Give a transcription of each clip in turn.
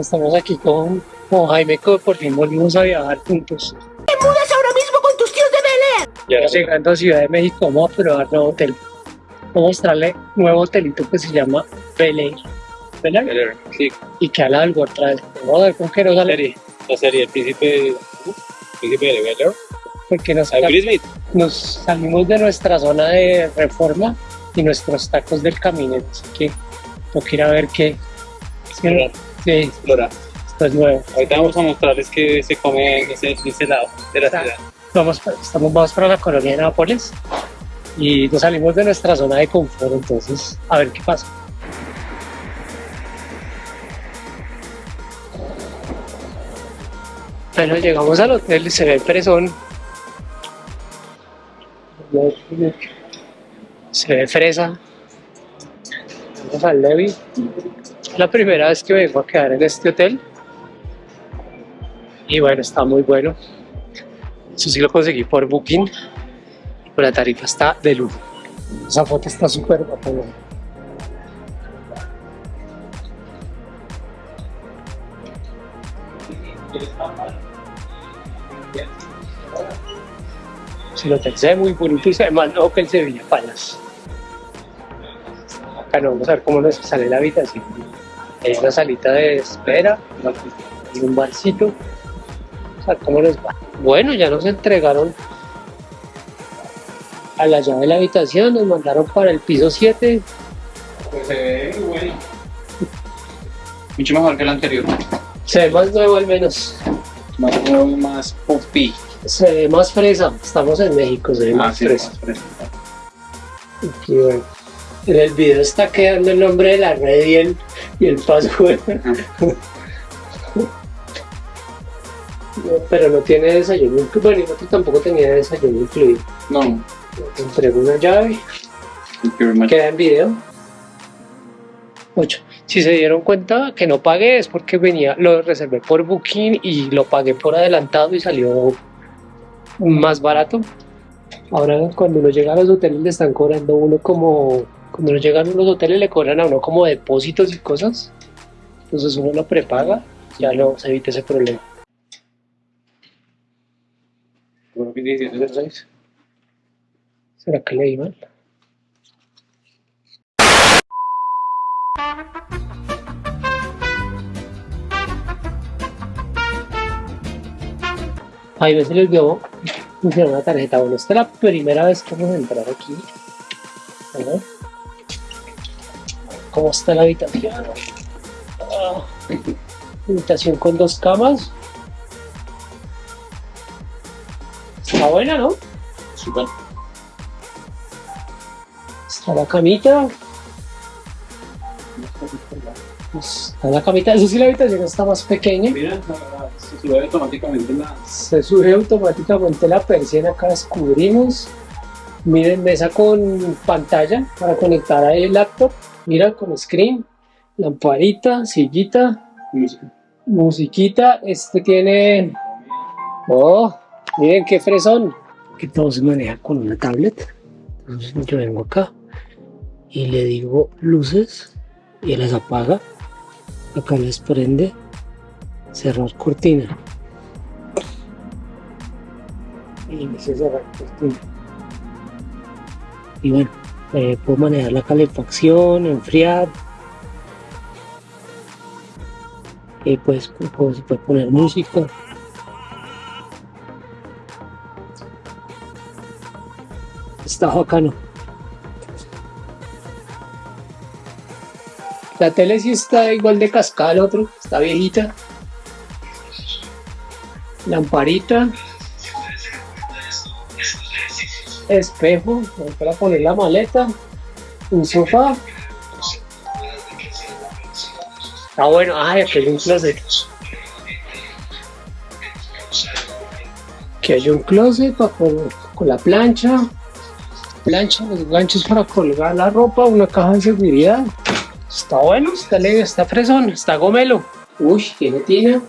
Estamos aquí con, con Jaime, que por fin volvimos a viajar juntos. ¡Te mudas ahora mismo con tus tíos de Belén! Ya llegando a Ciudad de México, vamos a probar nuevo hotel. A mostrarle un nuevo hotelito que se llama Bel Air. ¿Bel Air? Sí, Y que habla del World Travel. Vamos a ver con qué nos la serie. La serie El Príncipe, príncipe de Bel Air. Porque nos, nos salimos de nuestra zona de reforma y nuestros tacos del camino. Así que tengo que ir a ver qué. Explorar. Sí, Explorar. esto es nuevo. Ahorita vamos a mostrarles que se come en ese, en ese lado de la Está. ciudad. Vamos, estamos vamos para la colonia de Nápoles y nos salimos de nuestra zona de confort, entonces a ver qué pasa. Bueno, llegamos al hotel y se ve el fresón. Se ve fresa. Vamos al Levi. La primera vez que vengo a quedar en este hotel. Y bueno, está muy bueno. Eso sí lo conseguí por Booking. Pero la tarifa está de lujo. Esa foto está súper. ¿no? Si lo hotel se ve muy bonito y se ve más que el Sevilla Palace. Acá no, vamos a ver cómo nos sale la habitación. Hay una salita de espera, y un barcito. Vamos a ver cómo nos va. Bueno, ya nos entregaron a la llave de la habitación, nos mandaron para el piso 7. Pues se ve muy bueno. Mucho mejor que el anterior. Se ve más nuevo al menos. Más nuevo y más puffy. Se ve más fresa. Estamos en México, se ve Ah, más sí, fresa. más. Y bueno, en el video está quedando el nombre de la red y el, y el password. Pero no tiene desayuno incluido. Bueno, y tampoco tenía desayuno incluido. No, Te entrego una llave. Queda en video. 8. Si se dieron cuenta que no pagué es porque venía, lo reservé por Booking y lo pagué por adelantado y salió más barato. Ahora cuando uno llega a los hoteles le están cobrando uno como, cuando uno llega a los hoteles le cobran a uno como depósitos y cosas. Entonces uno lo prepaga, ya no se evita ese problema. Creo que 17.06. ¿Será mal? Ahí me se le olvidó funcionar una tarjeta. Bueno, esta es la primera vez que vamos a entrar aquí. Ver. ¿Cómo está la habitación? Ah, habitación con dos camas. Está buena, ¿no? Super. Está la camita. Está la camita. Eso sí, la habitación está más pequeña. Mira, se sube automáticamente la. Se sube automáticamente la persiana. Acá descubrimos. Miren, mesa con pantalla para conectar ahí el laptop. Mira, con screen. Lamparita, sillita, música. musiquita. Este tiene. Oh, miren qué fresón. Que todo se maneja con una tablet. Entonces yo vengo acá y le digo luces y las apaga. Acá les prende cerrar cortina. Y me cerrar cortina. Y bueno, eh, puedo manejar la calefacción, enfriar. Y pues puedo- se puede poner música. Está bacano. La tele sí está igual de cascada al otro, está viejita. Lamparita. Espejo, para poner la maleta. Un sofá. Ah bueno, ay, aquí hay un closet. Aquí hay un closet para poner con la plancha. plancha, los ganchos para colgar la ropa, una caja de seguridad. Está bueno, está leve, está fresón, está gomelo. Uy, tiene tina.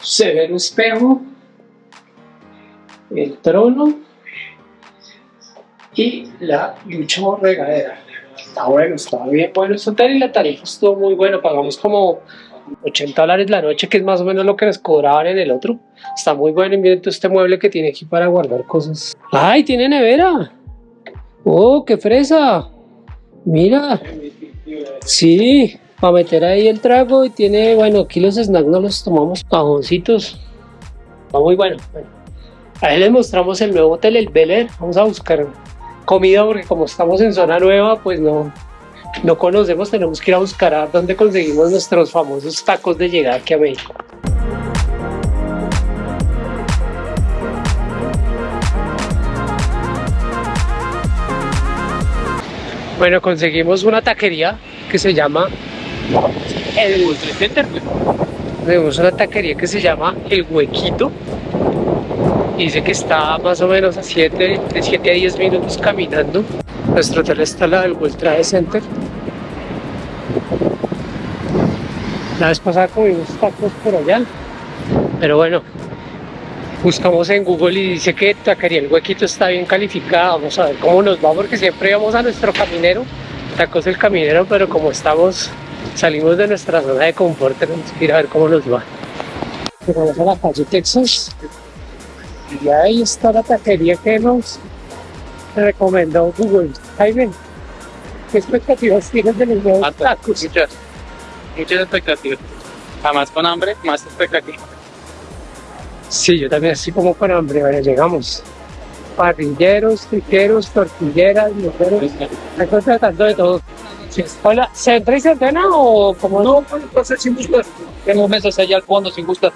Se ve el espejo. El trono. Y la ducha o regadera. Está bueno, está bien bueno este hotel y la tarifa estuvo muy bueno. Pagamos como 80 dólares la noche, que es más o menos lo que nos cobraban en el otro. Está muy bueno. Y miren todo este mueble que tiene aquí para guardar cosas. ¡Ay, tiene nevera! ¡Oh, qué fresa! Mira. Sí, para meter ahí el trago y tiene, bueno, aquí los snacks no los tomamos, cajoncitos. Está muy bueno. bueno. Ahí les mostramos el nuevo hotel, el Bel. Vamos a buscar comida porque como estamos en zona nueva, pues no, no conocemos, tenemos que ir a buscar a dónde conseguimos nuestros famosos tacos de llegar aquí a México. Bueno, conseguimos una taquería que se llama el Center. Tenemos una taquería que se llama El Huequito. Y dice que está más o menos a 7, de 7 a 10 minutos caminando. Nuestro hotel está al lado del World Trade Center. La vez pasada comimos tacos por allá. Pero bueno, buscamos en Google y dice que Taquería El Huequito está bien calificada. Vamos a ver cómo nos va, porque siempre vamos a nuestro caminero, tacos el caminero, pero como estamos, salimos de nuestra zona de confort, tenemos que ir a ver cómo nos va. Llegamos a la calle Texas y ahí está la taquería que nos recomendó Google. Jaime, ¿qué expectativas tienes de los nuevos tacos? muchas, muchas expectativas. Jamás con hambre, más expectativas. Sí, yo también así como con hambre, bueno, llegamos. Parrilleros, triqueros, tortilleras, moteros, estoy tratando de todo. Hola, ¿se entra y se o como no? No, pues sin gustar. Tengo mesas allá al fondo sin gustar.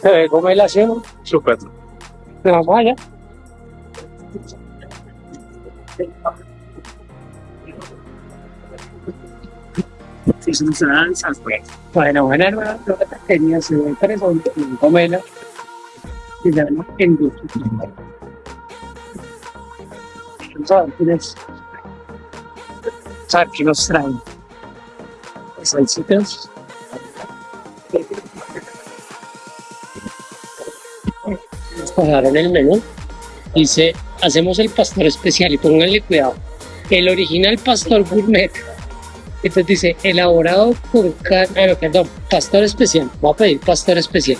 Se ve como el aseo, Súper. vamos allá. Sí, son pues. Bueno, lo que taquería se ve interesante, Comela, y se llama. Vamos a ver quién es. Vamos a ver qué nos traen. Salsitas. Nos pasaron el menú. Dice, hacemos el pastor especial y pónganle cuidado. El original pastor gourmet. Entonces dice, elaborado por carne, perdón, pastor especial. Voy a pedir pastor especial.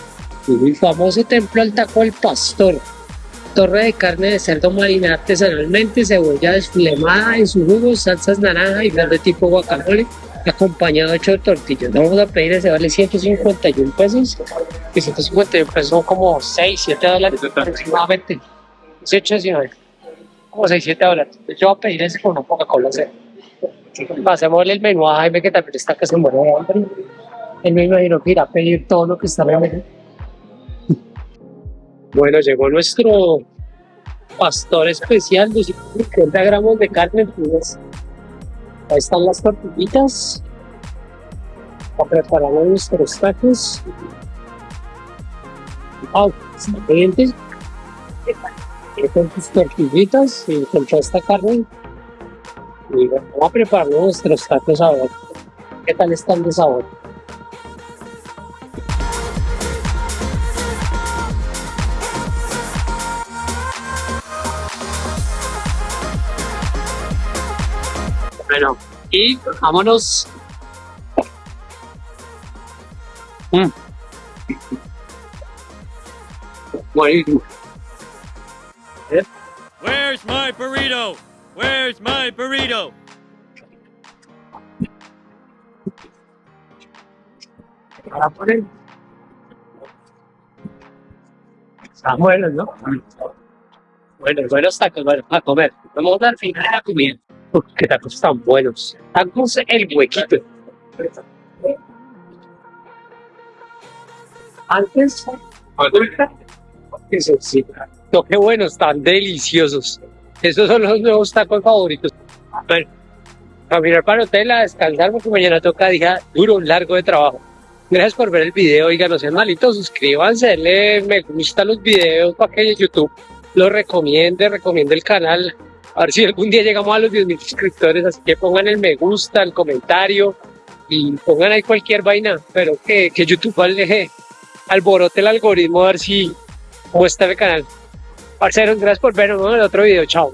El famoso templo al taco al pastor. Torre de carne de cerdo marinada artesanalmente, cebolla desflemada en su jugo, salsas naranja y verde tipo guacamole, acompañado de ocho tortillas. Vamos a pedir ese, vale 151 pesos. Y 151 pesos son como 6, 7 dólares aproximadamente. 18, 19. Como 6, 7 dólares. Yo voy a pedir ese con una Coca-Cola cero. Pasémosle el menú a Jaime que también está que se muere de hambre. Él me imagino que irá a pedir todo lo que está en el menú. Bueno, llegó nuestro pastor especial, 250 gramos de carne. Entonces, ahí están las tortillitas. Para preparar nuestros tacos. Ah, siguiente. Con tus tortillitas y con toda esta carne. Y vamos a preparar nuestros tacos ahora. ¿Qué tal están de sabor? Bueno, y vámonos. Mm. Buenísimo. Where's my burrito? Where's my burrito? Para poner. Están buenos, ¿no? Bueno, buenos tacos, bueno, a comer. Vamos al final de la comida. Qué tacos tan buenos. Tacos el huequito. Antes, ahorita, qué. No, qué buenos, tan deliciosos. Esos son los nuevos tacos favoritos. Bueno, a mirar para el hotel a descansar porque mañana toca día duro, largo de trabajo. Gracias por ver el video, oigan, no sean malitos, suscríbanse, denle me gusta los videos para que YouTube lo recomiende, recomiende el canal. A ver si algún día llegamos a los 10.000 suscriptores, así que pongan el me gusta, el comentario y pongan ahí cualquier vaina, pero que, que YouTube deje alborote el algoritmo a ver si muestra el canal. Parceros, gracias por vernos en otro video, chao.